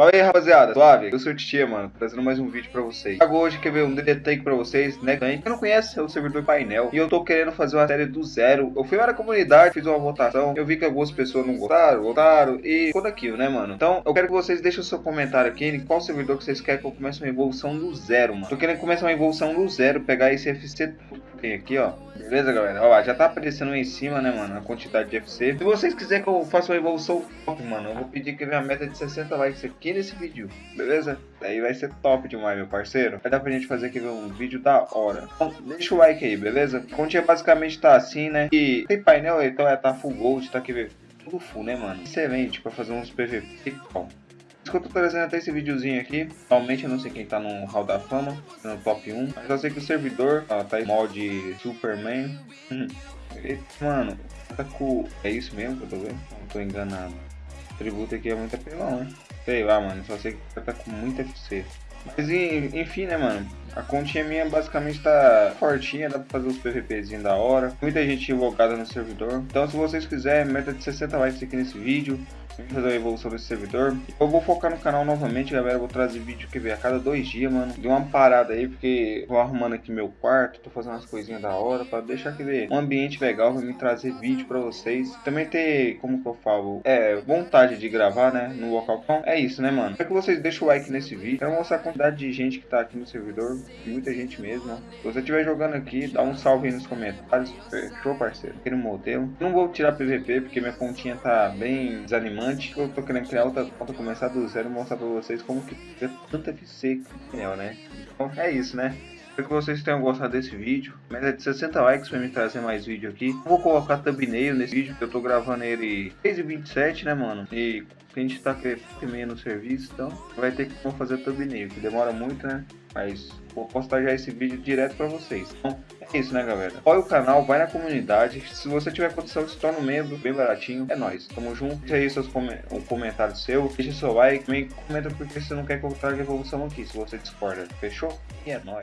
Fala aí, rapaziada, suave? Eu sou o Titia, mano, trazendo mais um vídeo pra vocês. Trago hoje, quer ver, um DD pra vocês, né? Quem não conhece é o servidor painel. E eu tô querendo fazer uma série do zero. Eu fui na comunidade, fiz uma votação. Eu vi que algumas pessoas não gostaram, votaram e tudo aquilo, né, mano? Então, eu quero que vocês deixem o seu comentário aqui em qual servidor que vocês querem que eu comece uma evolução do zero, mano. Tô querendo começar uma evolução do zero, pegar esse FC tem aqui, ó. Beleza, galera? Ó, já tá aparecendo em cima, né, mano? A quantidade de FC. Se vocês quiserem que eu faça uma evolução top, mano, eu vou pedir que venha a meta de 60 likes aqui nesse vídeo, beleza? Daí vai ser top demais, meu parceiro. Vai dar pra gente fazer aqui um vídeo da hora. Então, deixa o like aí, beleza? A continha basicamente tá assim, né? E tem painel, então é, tá full gold, tá aqui, tudo full, né, mano? Excelente pra fazer uns PVP. Bom, que eu trazendo até esse videozinho aqui. Atualmente eu não sei quem tá no Hall da Fama, no top 1. Mas eu sei que o servidor ó, tá em mod Superman. Hum. Mano, tá com. É isso mesmo que eu tô vendo? Não tô enganado. O tributo aqui é muito apelão, né? Sei lá, mano. Só sei que tá com muito FC. Mas enfim, né, mano? A continha minha basicamente tá fortinha, dá pra fazer os PVPzinhos da hora. Muita gente invocada no servidor. Então se vocês quiserem, meta de 60 likes aqui nesse vídeo fazer a evolução desse servidor. Eu vou focar no canal novamente, galera. Eu vou trazer vídeo que vem a cada dois dias, mano. Deu uma parada aí, porque vou arrumando aqui meu quarto, tô fazendo umas coisinhas da hora para deixar aquele um ambiente legal pra me trazer vídeo para vocês. Também ter, como que eu falo, é, vontade de gravar, né, no local. Então, é isso, né, mano? Quero que vocês deixem o like nesse vídeo. Quero mostrar a quantidade de gente que tá aqui no servidor. Muita gente mesmo? Se você estiver jogando aqui, dá um salve aí nos comentários. Fechou, parceiro? Aqui no modelo. Não vou tirar PVP, porque minha pontinha tá bem desanimante eu tô querendo criar outra conta, começar do zero e mostrar pra vocês como que é tanta FC né? Então é isso, né? Espero que vocês tenham gostado desse vídeo. Meta de 60 likes para me trazer mais vídeo aqui. Vou colocar thumbnail nesse vídeo, que eu tô gravando ele 6h27, né, mano? E a gente tá meio no serviço, então vai ter que fazer thumbnail, que demora muito, né? Mas vou postar já esse vídeo direto para vocês. Então, é isso, né, galera? Apoie o canal, vai na comunidade. Se você tiver condição, se torna um membro, bem baratinho. É nóis. Tamo junto. Deixa aí seus com um comentário seu. Deixa seu like. Também comenta porque você não quer que eu traga evolução aqui, se você discorda. Fechou? E é nóis.